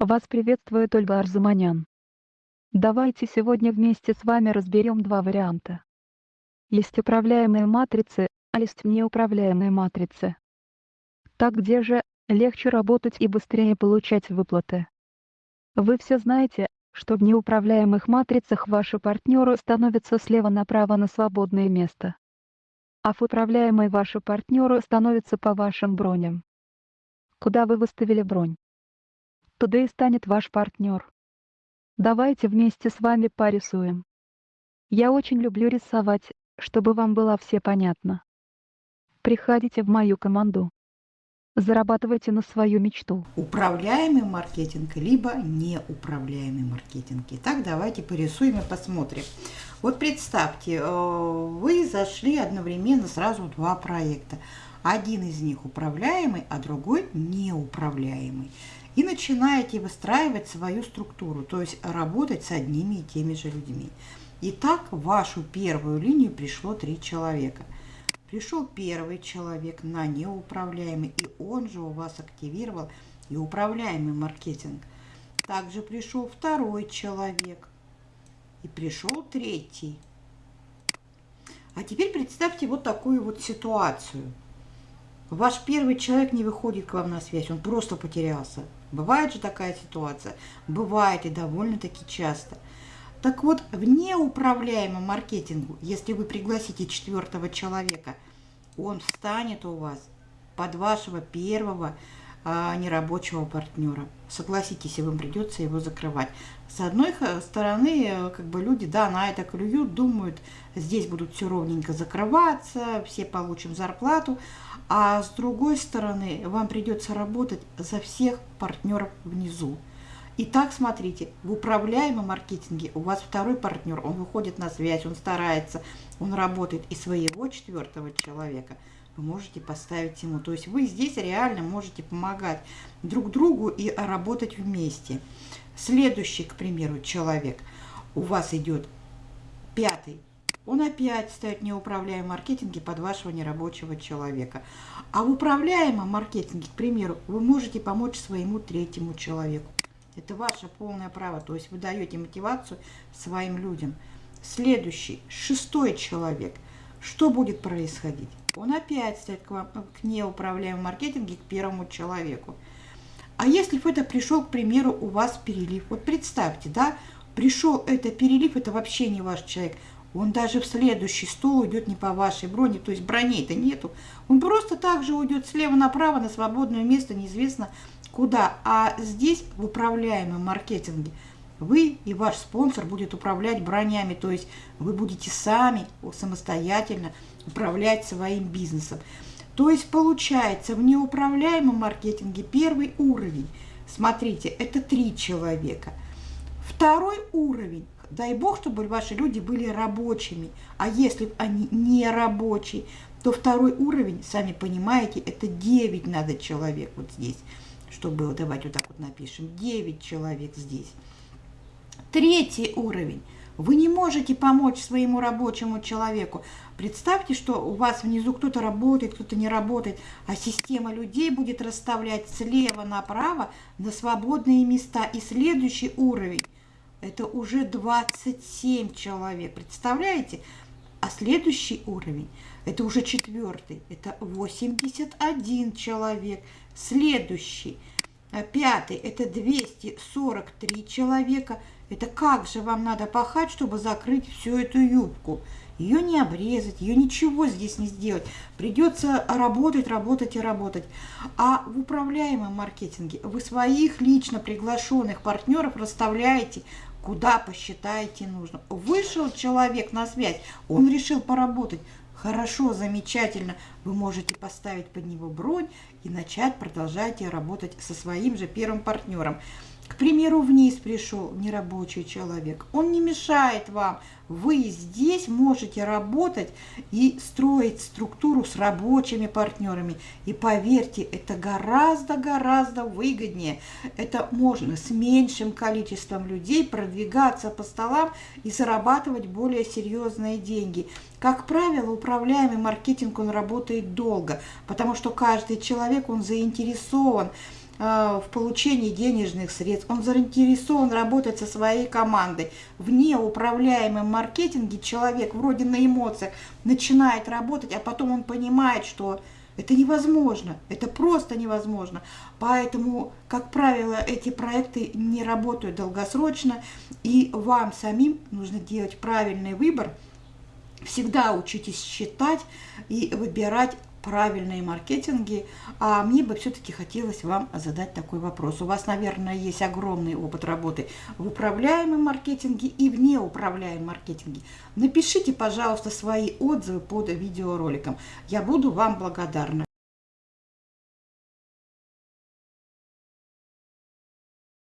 Вас приветствует Ольга Арзуманян. Давайте сегодня вместе с вами разберем два варианта. Есть управляемые матрицы, а есть неуправляемые матрицы. Так где же легче работать и быстрее получать выплаты? Вы все знаете, что в неуправляемых матрицах ваши партнеры становятся слева направо на свободное место. А в управляемой ваши партнеры становятся по вашим броням. Куда вы выставили бронь? И станет ваш партнер. Давайте вместе с вами порисуем. Я очень люблю рисовать, чтобы вам было все понятно. Приходите в мою команду. Зарабатывайте на свою мечту. Управляемый маркетинг, либо неуправляемый маркетинг. Итак, давайте порисуем и посмотрим. Вот представьте, э, вы зашли одновременно сразу два проекта. Один из них управляемый, а другой неуправляемый. И начинаете выстраивать свою структуру, то есть работать с одними и теми же людьми. Итак, в вашу первую линию пришло три человека. Пришел первый человек на неуправляемый, и он же у вас активировал и управляемый маркетинг. Также пришел второй человек, и пришел третий. А теперь представьте вот такую вот ситуацию – Ваш первый человек не выходит к вам на связь, он просто потерялся. Бывает же такая ситуация? Бывает и довольно-таки часто. Так вот, в неуправляемом маркетингу, если вы пригласите четвертого человека, он встанет у вас под вашего первого нерабочего партнера. Согласитесь, и вам придется его закрывать. С одной стороны, э, как бы люди, да, на это клюют, думают, здесь будут все ровненько закрываться, все получим зарплату, а с другой стороны, вам придется работать за всех партнеров внизу. Итак, смотрите, в управляемом маркетинге у вас второй партнер, он выходит на связь, он старается, он работает и своего четвертого человека – вы можете поставить ему. То есть вы здесь реально можете помогать друг другу и работать вместе. Следующий, к примеру, человек, у вас идет пятый, он опять ставит неуправляемый маркетинге под вашего нерабочего человека. А в управляемом маркетинге, к примеру, вы можете помочь своему третьему человеку. Это ваше полное право, то есть вы даете мотивацию своим людям. Следующий, шестой человек. Что будет происходить? Он опять ставит к, вам, к неуправляемому маркетинге, к первому человеку. А если бы это пришел, к примеру, у вас перелив, вот представьте, да, пришел это перелив, это вообще не ваш человек, он даже в следующий стол уйдет не по вашей броне, то есть броней-то нету. Он просто так же уйдет слева направо на свободное место, неизвестно куда. А здесь в управляемом маркетинге вы и ваш спонсор будет управлять бронями, то есть вы будете сами самостоятельно управлять своим бизнесом. То есть получается в неуправляемом маркетинге первый уровень, смотрите, это три человека. Второй уровень, дай бог, чтобы ваши люди были рабочими, а если они не рабочие, то второй уровень, сами понимаете, это 9 надо человек вот здесь, чтобы, давайте вот так вот напишем, 9 человек здесь. Третий уровень – вы не можете помочь своему рабочему человеку. Представьте, что у вас внизу кто-то работает, кто-то не работает, а система людей будет расставлять слева направо на свободные места. И следующий уровень – это уже 27 человек. Представляете? А следующий уровень – это уже четвертый, это 81 человек. Следующий, пятый – это 243 человека – это как же вам надо пахать, чтобы закрыть всю эту юбку? Ее не обрезать, ее ничего здесь не сделать. Придется работать, работать и работать. А в управляемом маркетинге вы своих лично приглашенных партнеров расставляете куда посчитаете нужно. Вышел человек на связь, он решил поработать. Хорошо, замечательно. Вы можете поставить под него бронь и начать продолжать работать со своим же первым партнером. К примеру, вниз пришел нерабочий человек. Он не мешает вам. Вы здесь можете работать и строить структуру с рабочими партнерами. И поверьте, это гораздо-гораздо выгоднее. Это можно с меньшим количеством людей продвигаться по столам и зарабатывать более серьезные деньги. Как правило, управляемый маркетинг, он работает долго, потому что каждый человек, он заинтересован э, в получении денежных средств, он заинтересован работать со своей командой. В неуправляемом маркетинге человек вроде на эмоциях начинает работать, а потом он понимает, что это невозможно, это просто невозможно. Поэтому, как правило, эти проекты не работают долгосрочно, и вам самим нужно делать правильный выбор. Всегда учитесь считать и выбирать правильные маркетинги. А мне бы все-таки хотелось вам задать такой вопрос. У вас, наверное, есть огромный опыт работы в управляемом маркетинге и в неуправляемом маркетинге. Напишите, пожалуйста, свои отзывы под видеороликом. Я буду вам благодарна.